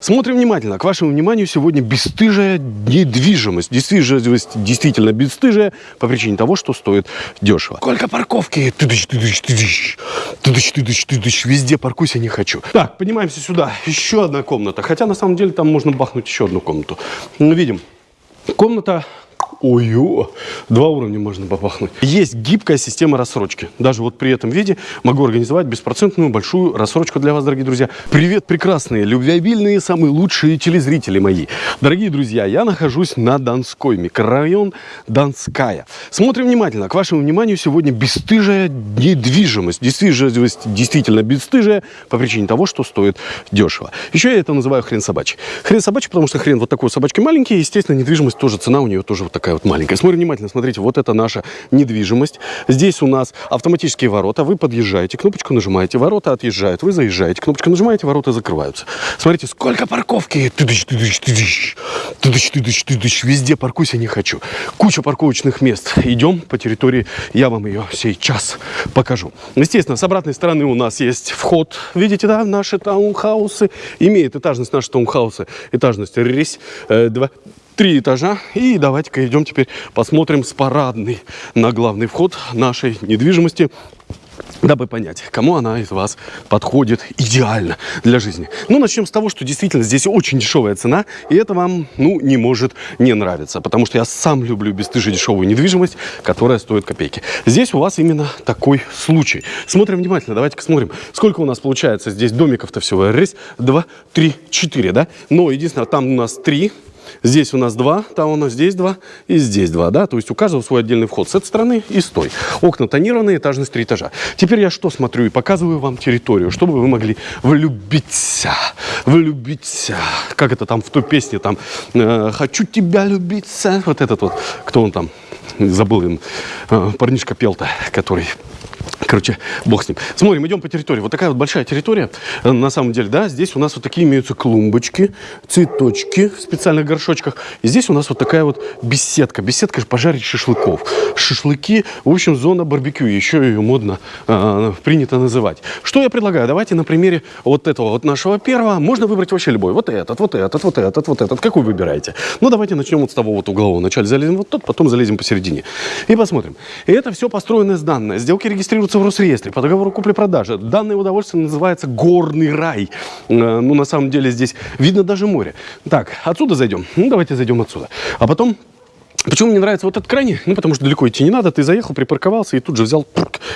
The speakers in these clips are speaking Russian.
Смотрим внимательно. К вашему вниманию сегодня бесстыжая недвижимость. Недвижимость действительно бесстыжая по причине того, что стоит дешево. Сколько парковки? Тыдыщ, тыдыщ, тыдыщ. Тыдыщ, тыдыщ, тыдыщ. Везде паркуйся не хочу. Так, поднимаемся сюда. Еще одна комната. Хотя на самом деле там можно бахнуть еще одну комнату. Ну, видим. Комната Ой, -ой, два уровня можно попахнуть. Есть гибкая система рассрочки. Даже вот при этом виде могу организовать беспроцентную большую рассрочку для вас, дорогие друзья. Привет, прекрасные, любвеобильные, самые лучшие телезрители мои. Дорогие друзья, я нахожусь на Донской, микрорайон Донская. Смотрим внимательно. К вашему вниманию сегодня бесстыжая недвижимость. Недвижимость действительно бесстыжая по причине того, что стоит дешево. Еще я это называю хрен собачий. Хрен собачий, потому что хрен вот такой собачки маленький. Естественно, недвижимость тоже, цена у нее тоже вот такая вот маленькая. Смотрим внимательно, смотрите, вот это наша недвижимость. Здесь у нас автоматические ворота. Вы подъезжаете, кнопочку нажимаете, ворота отъезжают. Вы заезжаете, кнопочку нажимаете, ворота закрываются. Смотрите, сколько парковки. Тыдыщ, тыдыщ, тыдыщ. Тыдыщ, тыдыщ, тыдыщ. Везде паркуйся не хочу. Куча парковочных мест. Идем по территории, я вам ее сейчас покажу. Естественно, с обратной стороны у нас есть вход. Видите, да, наши таунхаусы. Имеет этажность наши таунхаусы. Этажность ресь. Э, три этажа. И давайте-ка идем теперь посмотрим с парадной на главный вход нашей недвижимости дабы понять, кому она из вас подходит идеально для жизни. Ну, начнем с того, что действительно здесь очень дешевая цена, и это вам, ну, не может не нравиться, потому что я сам люблю бесстыжие дешевую недвижимость, которая стоит копейки. Здесь у вас именно такой случай. Смотрим внимательно, давайте-ка смотрим, сколько у нас получается здесь домиков-то всего. Раз, два, три, четыре, да? Но единственное, там у нас три, Здесь у нас два, там у нас здесь два и здесь два, да, то есть у каждого свой отдельный вход с этой стороны и с той. Окна тонированные, этажность три этажа. Теперь я что смотрю и показываю вам территорию, чтобы вы могли влюбиться, влюбиться. Как это там в той песне, там, э, «Хочу тебя любиться», вот этот вот, кто он там, забыл, им, э, парнишка пел-то, который Короче, бог с ним. Смотрим, идем по территории. Вот такая вот большая территория. Э, на самом деле, да, здесь у нас вот такие имеются клумбочки, цветочки в специальных горшочках. И здесь у нас вот такая вот беседка. Беседка пожарить шашлыков. Шашлыки, в общем, зона барбекю. Еще ее модно э, принято называть. Что я предлагаю? Давайте на примере вот этого вот нашего первого. Можно выбрать вообще любой. Вот этот, вот этот, вот этот, вот этот. Какой выбираете? Ну, давайте начнем вот с того вот углового. Вначале залезем вот тут, потом залезем посередине. И посмотрим. И это все построено с данные. Сделки регистрируются в Росреестре по договору купли-продажи. Данное удовольствие называется «Горный рай». Э, ну, на самом деле здесь видно даже море. Так, отсюда зайдем? Ну, давайте зайдем отсюда. А потом Почему мне нравится вот этот крайний? Ну, потому что далеко идти не надо. Ты заехал, припарковался и тут же взял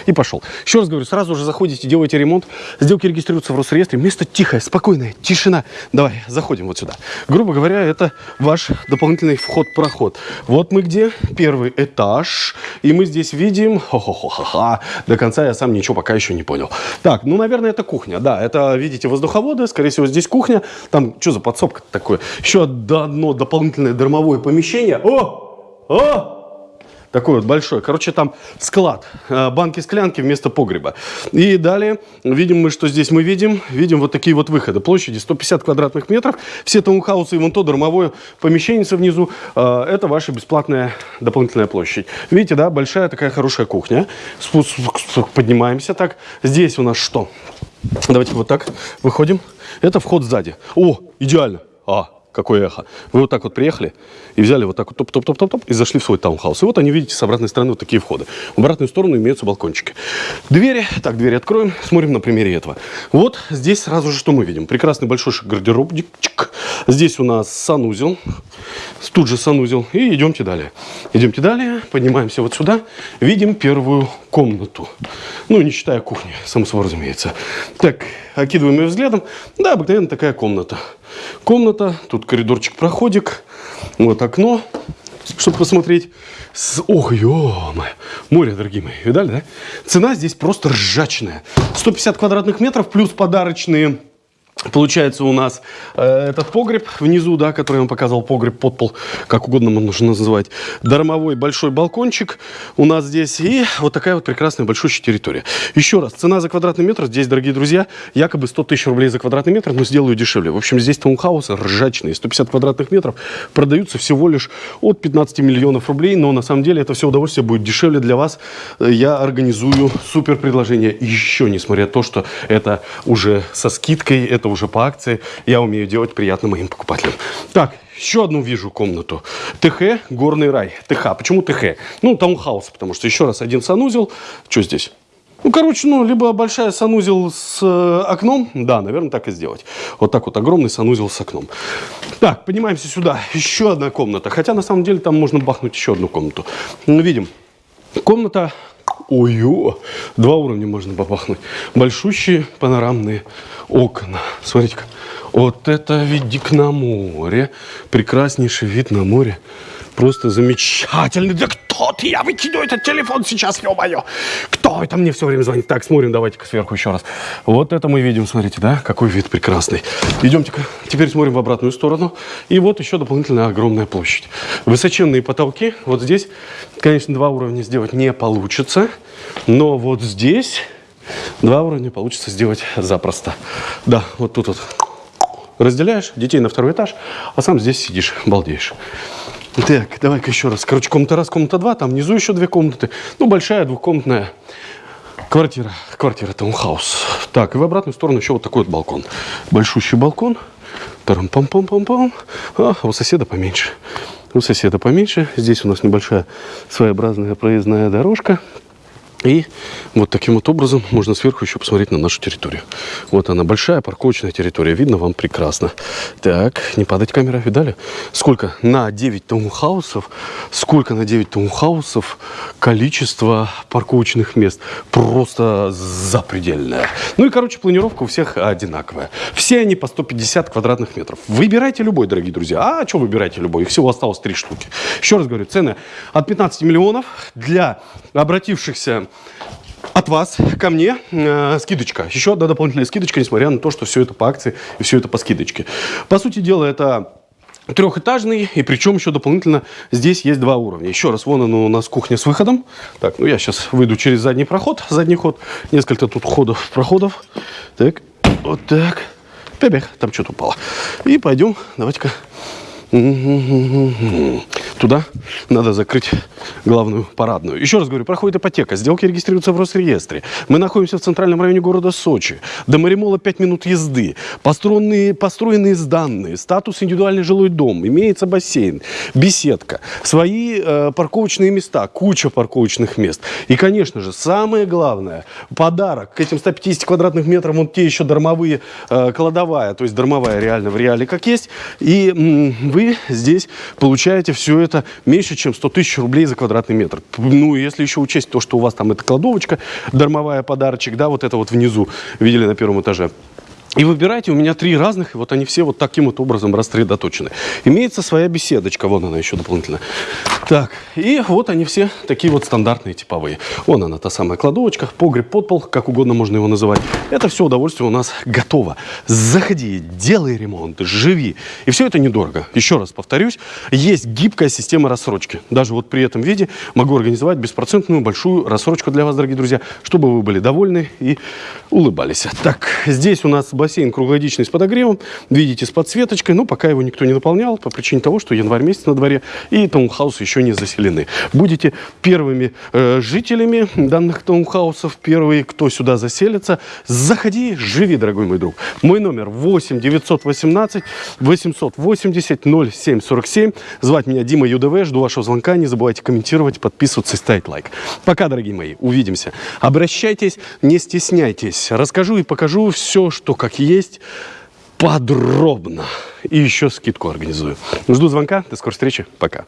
и пошел. Еще раз говорю, сразу же заходите, делаете ремонт. Сделки регистрируются в Росреестре. Место тихое, спокойное, тишина. Давай, заходим вот сюда. Грубо говоря, это ваш дополнительный вход-проход. Вот мы где? Первый этаж. И мы здесь видим... Хо-хо-хо-ха-ха. До конца я сам ничего пока еще не понял. Так, ну, наверное, это кухня. Да, это, видите, воздуховоды. Скорее всего, здесь кухня. Там, что за подсобка такое? Еще одно дополнительное дармовое помещение. О! О! Такой вот большой. Короче, там склад. Э, банки-склянки вместо погреба. И далее видим мы, что здесь мы видим. Видим вот такие вот выходы. Площади 150 квадратных метров. Все таунхаусы и вон то дармовое помещение внизу. Э, это ваша бесплатная дополнительная площадь. Видите, да? Большая такая хорошая кухня. Поднимаемся так. Здесь у нас что? Давайте вот так выходим. Это вход сзади. О, идеально. А, какое эхо. Вы вот так вот приехали и взяли вот так вот топ-топ-топ-топ и зашли в свой таунхаус. И вот они, видите, с обратной стороны вот такие входы. В обратную сторону имеются балкончики. Двери, так, двери откроем, смотрим на примере этого. Вот здесь сразу же что мы видим? Прекрасный большой гардеробчик. Здесь у нас санузел, тут же санузел. И идемте далее. Идемте далее, поднимаемся вот сюда, видим первую комнату. Ну, не считая кухни, само собой разумеется. Так, окидываем ее взглядом. Да, обыкновенно такая комната. Комната, тут коридорчик, проходик, вот окно, чтобы посмотреть. С... Ох, ё море, дорогие мои, видали, да? Цена здесь просто ржачная. 150 квадратных метров плюс подарочные Получается у нас э, этот погреб внизу, да, который я вам показывал, погреб, подпол, как угодно можно называть. Дармовой большой балкончик у нас здесь. И вот такая вот прекрасная большущая территория. Еще раз, цена за квадратный метр здесь, дорогие друзья, якобы 100 тысяч рублей за квадратный метр, но сделаю дешевле. В общем, здесь таунхаусы ржачные, 150 квадратных метров, продаются всего лишь от 15 миллионов рублей, но на самом деле это все удовольствие будет дешевле для вас. Я организую супер предложение еще, несмотря на то, что это уже со скидкой, это уже по акции. Я умею делать приятно моим покупателям. Так, еще одну вижу комнату. ТХ, горный рай. ТХ. Почему ТХ? Ну, таунхаус, потому что еще раз один санузел. Что здесь? Ну, короче, ну, либо большая санузел с э, окном. Да, наверное, так и сделать. Вот так вот огромный санузел с окном. Так, поднимаемся сюда. Еще одна комната. Хотя, на самом деле, там можно бахнуть еще одну комнату. Ну, видим. Комната Ой, два уровня можно попахнуть. Большущие панорамные окна. Смотрите-ка. Вот это видик на море. Прекраснейший вид на море. Просто замечательный. Да кто ты? Я выкину этот телефон сейчас, ё-моё. Кто это мне все время звонит? Так, смотрим, давайте-ка сверху еще раз. Вот это мы видим, смотрите, да? Какой вид прекрасный. Идемте-ка. Теперь смотрим в обратную сторону. И вот еще дополнительная огромная площадь. Высоченные потолки. Вот здесь, конечно, два уровня сделать не получится. Но вот здесь два уровня получится сделать запросто. Да, вот тут вот разделяешь детей на второй этаж, а сам здесь сидишь, балдеешь. Так, давай-ка еще раз. Короче, комната раз, комната два, там внизу еще две комнаты. Ну, большая двухкомнатная квартира. Квартира таунхаус. Так, и в обратную сторону еще вот такой вот балкон. Большущий балкон. тарам пам пам пам пам А, у соседа поменьше. У соседа поменьше. Здесь у нас небольшая своеобразная проездная дорожка. И вот таким вот образом можно сверху еще посмотреть на нашу территорию. Вот она, большая парковочная территория. Видно вам прекрасно. Так, не падать камера, видали? Сколько на 9 таунхаусов, сколько на 9 таунхаусов количество парковочных мест. Просто запредельное. Ну и, короче, планировка у всех одинаковая. Все они по 150 квадратных метров. Выбирайте любой, дорогие друзья. А что выбирайте любой? Их всего осталось три штуки. Еще раз говорю, цены от 15 миллионов для обратившихся от вас ко мне э, скидочка. Еще одна дополнительная скидочка, несмотря на то, что все это по акции и все это по скидочке. По сути дела, это трехэтажный, и причем еще дополнительно здесь есть два уровня. Еще раз, вон оно у нас кухня с выходом. Так, ну я сейчас выйду через задний проход, задний ход. Несколько тут ходов, проходов. Так, вот так. Бебех, там что-то упало. И пойдем, давайте-ка Туда надо закрыть главную парадную. Еще раз говорю, проходит ипотека, сделки регистрируются в Росреестре. Мы находимся в центральном районе города Сочи. До Маримола 5 минут езды. Построенные, построенные сданные, статус индивидуальный жилой дом, имеется бассейн, беседка, свои э, парковочные места, куча парковочных мест. И, конечно же, самое главное, подарок к этим 150 квадратных метрам, вот те еще дармовые э, кладовая, то есть дармовая реально в реале как есть. И вы вы здесь получаете все это меньше, чем 100 тысяч рублей за квадратный метр. Ну, если еще учесть то, что у вас там эта кладовочка, дармовая подарочек, да, вот это вот внизу, видели на первом этаже. И выбирайте, у меня три разных, и вот они все вот таким вот образом рассредоточены. Имеется своя беседочка, вон она еще дополнительно. Так, и вот они все такие вот стандартные, типовые. Вон она, та самая кладовочка, погреб, подпол, как угодно можно его называть. Это все удовольствие у нас готово. Заходи, делай ремонт, живи. И все это недорого. Еще раз повторюсь, есть гибкая система рассрочки. Даже вот при этом виде могу организовать беспроцентную большую рассрочку для вас, дорогие друзья, чтобы вы были довольны и улыбались. Так, здесь у нас бассейн круглогодичный с подогревом. Видите, с подсветочкой. Но пока его никто не наполнял по причине того, что январь месяц на дворе и таунхаусы не заселены. Будете первыми э, жителями данных таунхаусов, первые, кто сюда заселится. Заходи, живи, дорогой мой друг. Мой номер 8 918 880 0747. Звать меня Дима ЮДВ. Жду вашего звонка. Не забывайте комментировать, подписываться и ставить лайк. Пока, дорогие мои. Увидимся. Обращайтесь, не стесняйтесь. Расскажу и покажу все, что как есть, подробно. И еще скидку организую. Жду звонка. До скорой встречи. Пока.